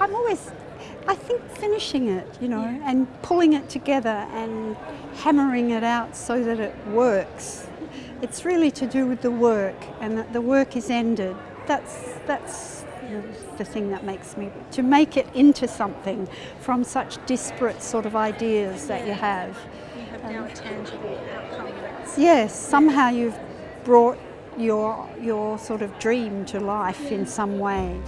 I'm always, I think finishing it, you know, yeah. and pulling it together and hammering it out so that it works. It's really to do with the work and that the work is ended. That's, that's the thing that makes me, to make it into something from such disparate sort of ideas that you have. You have now a tangible outcome. Yes, somehow you've brought your, your sort of dream to life in some way.